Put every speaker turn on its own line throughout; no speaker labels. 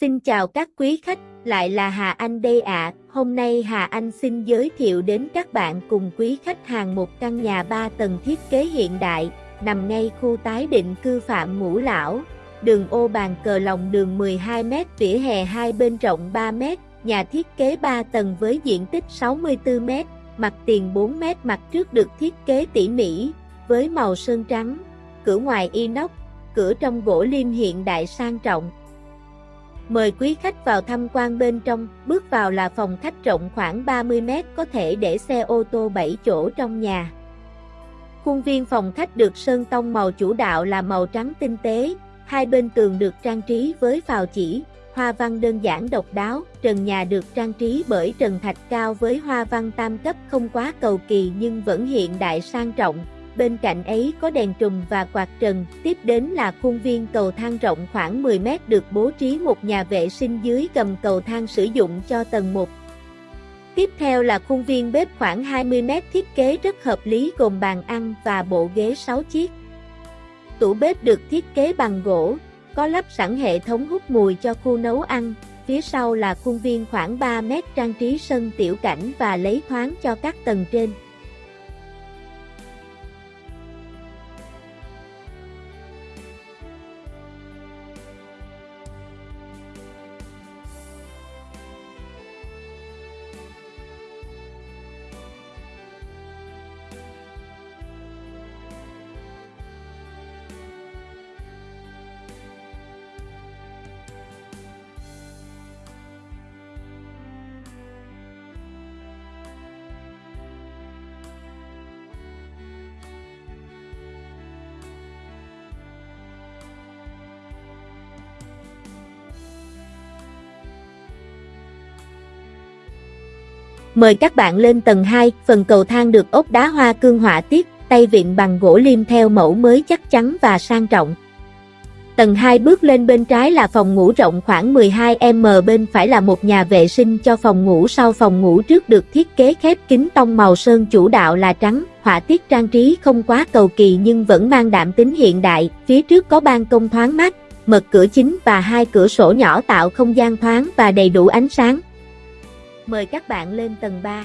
Xin chào các quý khách, lại là Hà Anh đây ạ. Hôm nay Hà Anh xin giới thiệu đến các bạn cùng quý khách hàng một căn nhà 3 tầng thiết kế hiện đại, nằm ngay khu tái định cư Phạm Ngũ Lão. Đường ô bàn cờ lòng đường 12m, vỉa hè hai bên rộng 3m, nhà thiết kế 3 tầng với diện tích 64m, mặt tiền 4m, mặt trước được thiết kế tỉ mỉ, với màu sơn trắng, cửa ngoài inox, cửa trong gỗ lim hiện đại sang trọng. Mời quý khách vào tham quan bên trong, bước vào là phòng khách rộng khoảng 30 mét có thể để xe ô tô 7 chỗ trong nhà. Khuôn viên phòng khách được sơn tông màu chủ đạo là màu trắng tinh tế, hai bên tường được trang trí với phào chỉ, hoa văn đơn giản độc đáo, trần nhà được trang trí bởi trần thạch cao với hoa văn tam cấp không quá cầu kỳ nhưng vẫn hiện đại sang trọng, bên cạnh ấy có đèn trùm và quạt trần, tiếp đến là khuôn viên cầu thang rộng khoảng 10 mét được bố trí một nhà vệ sinh dưới gầm cầu thang sử dụng cho tầng 1. Tiếp theo là khuôn viên bếp khoảng 20 mét thiết kế rất hợp lý gồm bàn ăn và bộ ghế 6 chiếc. Tủ bếp được thiết kế bằng gỗ, có lắp sẵn hệ thống hút mùi cho khu nấu ăn, phía sau là khuôn viên khoảng 3 mét trang trí sân tiểu cảnh và lấy thoáng cho các tầng trên. Mời các bạn lên tầng 2, phần cầu thang được ốp đá hoa cương họa tiết, tay vịn bằng gỗ liêm theo mẫu mới chắc chắn và sang trọng. Tầng 2 bước lên bên trái là phòng ngủ rộng khoảng 12m bên phải là một nhà vệ sinh cho phòng ngủ sau phòng ngủ trước được thiết kế khép kín tông màu sơn chủ đạo là trắng, họa tiết trang trí không quá cầu kỳ nhưng vẫn mang đạm tính hiện đại, phía trước có ban công thoáng mát, mật cửa chính và hai cửa sổ nhỏ tạo không gian thoáng và đầy đủ ánh sáng. Mời các bạn lên tầng 3.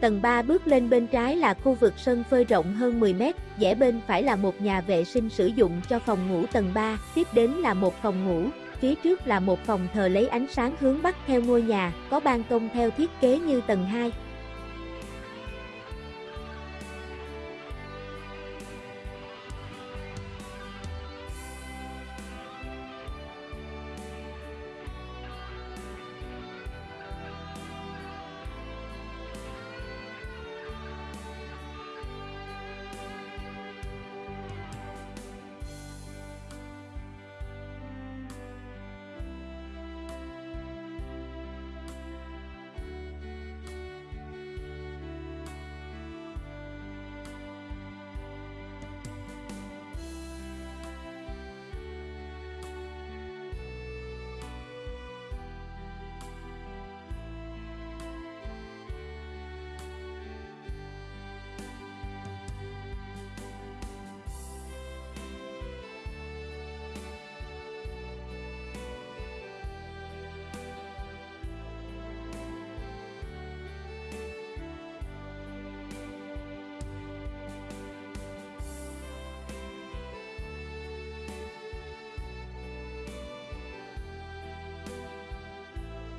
Tầng 3 bước lên bên trái là khu vực sân phơi rộng hơn 10 mét, rẽ bên phải là một nhà vệ sinh sử dụng cho phòng ngủ tầng 3, tiếp đến là một phòng ngủ, phía trước là một phòng thờ lấy ánh sáng hướng bắc theo ngôi nhà, có ban công theo thiết kế như tầng 2.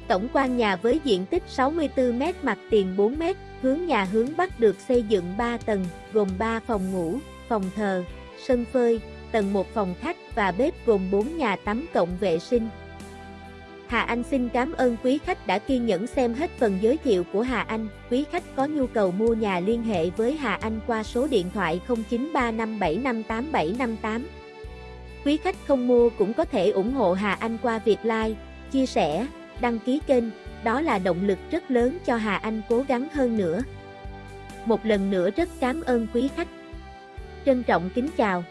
Tổng quan nhà với diện tích 64m mặt tiền 4m, hướng nhà hướng Bắc được xây dựng 3 tầng, gồm 3 phòng ngủ, phòng thờ, sân phơi, tầng 1 phòng khách và bếp gồm 4 nhà tắm cộng vệ sinh. Hà Anh xin cảm ơn quý khách đã kiên nhẫn xem hết phần giới thiệu của Hà Anh. Quý khách có nhu cầu mua nhà liên hệ với Hà Anh qua số điện thoại 0935758758. Quý khách không mua cũng có thể ủng hộ Hà Anh qua việc like, chia sẻ, đăng ký kênh, đó là động lực rất lớn cho Hà Anh cố gắng hơn nữa. Một lần nữa rất cảm ơn quý khách. Trân trọng kính chào.